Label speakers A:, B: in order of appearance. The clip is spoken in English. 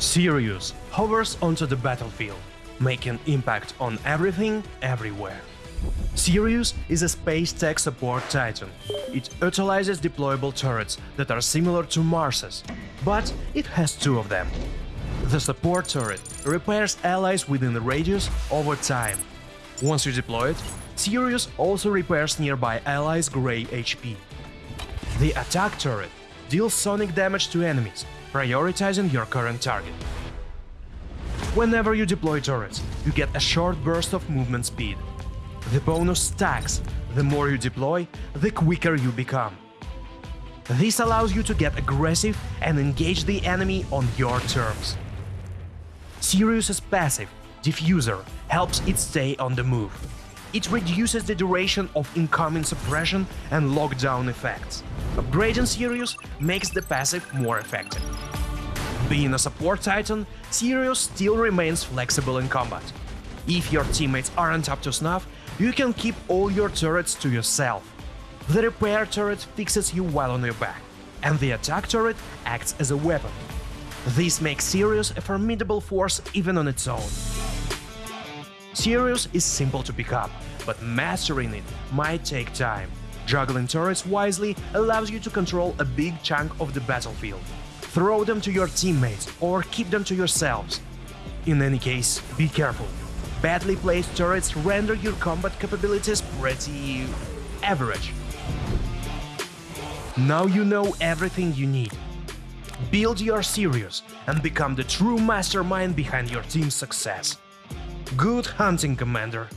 A: Sirius hovers onto the battlefield, making impact on everything, everywhere. Sirius is a space tech support titan. It utilizes deployable turrets that are similar to Mars's, but it has two of them. The support turret repairs allies within the radius over time. Once you deploy it, Sirius also repairs nearby allies' grey HP. The attack turret deals sonic damage to enemies, prioritizing your current target. Whenever you deploy turrets, you get a short burst of movement speed. The bonus stacks, the more you deploy, the quicker you become. This allows you to get aggressive and engage the enemy on your terms. Sirius's passive, Diffuser, helps it stay on the move. It reduces the duration of incoming suppression and lockdown effects. Upgrading Sirius makes the passive more effective. Being a support titan, Sirius still remains flexible in combat. If your teammates aren't up to snuff, you can keep all your turrets to yourself. The repair turret fixes you while on your back, and the attack turret acts as a weapon. This makes Sirius a formidable force even on its own. Sirius is simple to pick up, but mastering it might take time. Juggling turrets wisely allows you to control a big chunk of the battlefield. Throw them to your teammates or keep them to yourselves. In any case, be careful. Badly placed turrets render your combat capabilities pretty... average. Now you know everything you need. Build your Sirius and become the true mastermind behind your team's success. Good hunting, Commander!